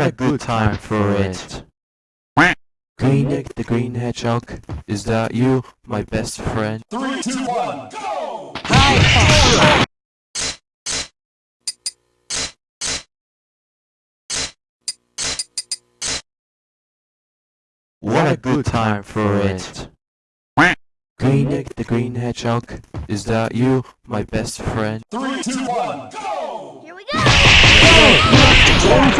What a good time for it. Greenig the Green Hedgehog, is that you, my best friend? Three, two, one, go! What a good time for it. Greenig the Green Hedgehog, is that you, my best friend? Three, two, one, go! Here we go! What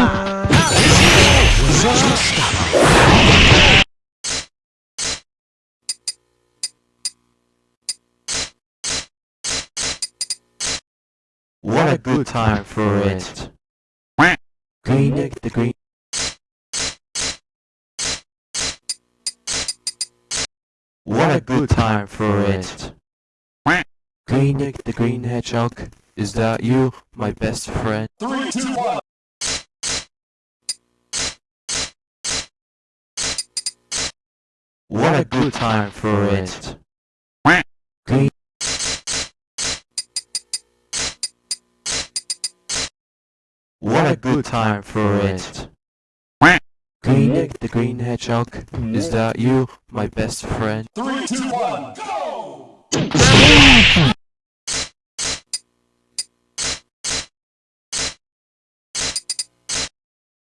a good time for it. Greenig the Green What a good time for it. Green egg the Green Hedgehog, is that you, my best friend? Three, two, one, What a good time for it. What a good time for it. Greenig the Green Hedgehog, is that you, my best friend? three, two, one, go!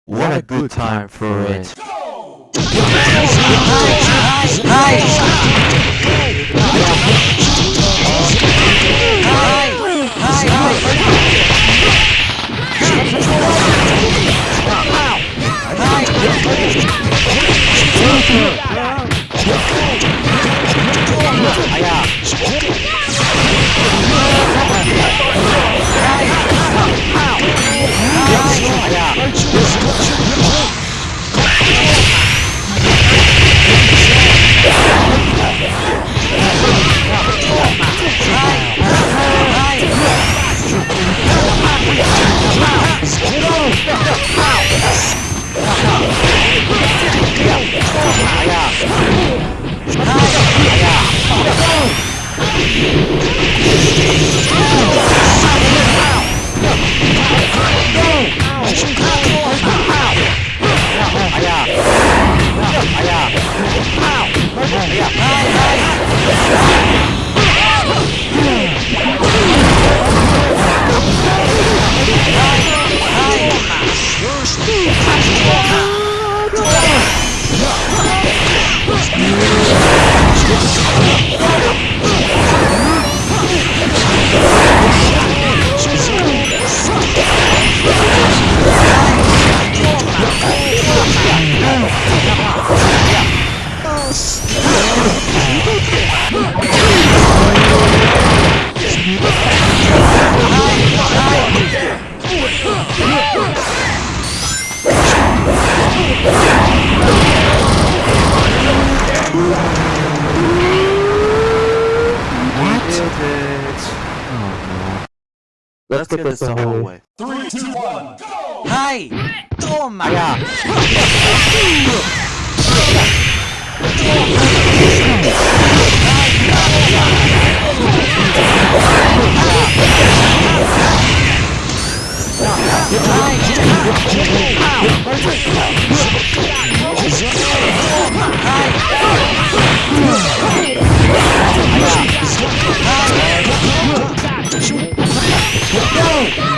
What a good time for it. Go! Let's get this the whole way. Three, two, one, go! Hi! Toma! Yeah. Hi! Go!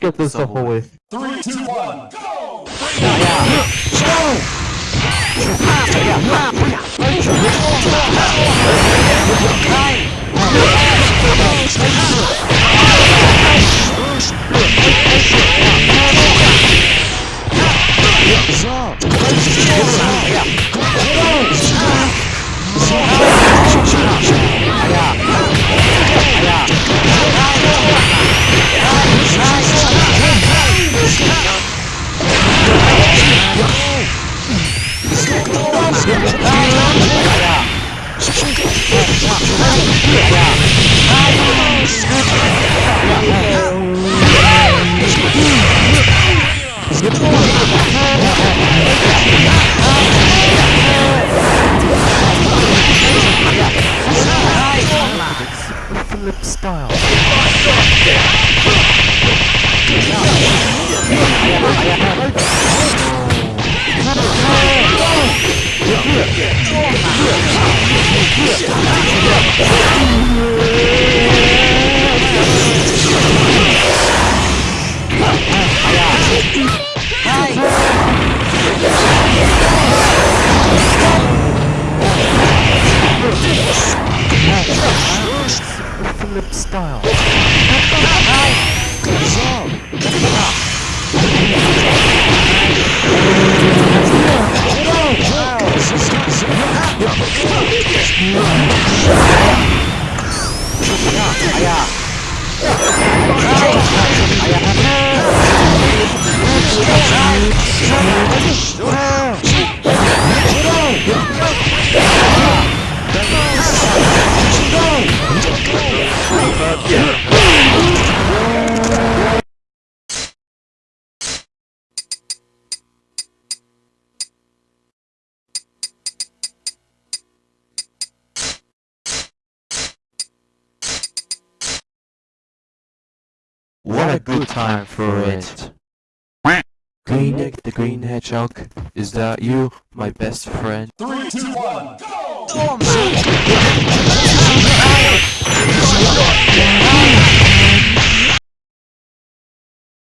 Get this the whole way. Three, two, one, go! Flip style. Yeah. What a good time for it! Greenneck the Green Hedgehog, is that you, my best friend? Three, two, one, go! Oh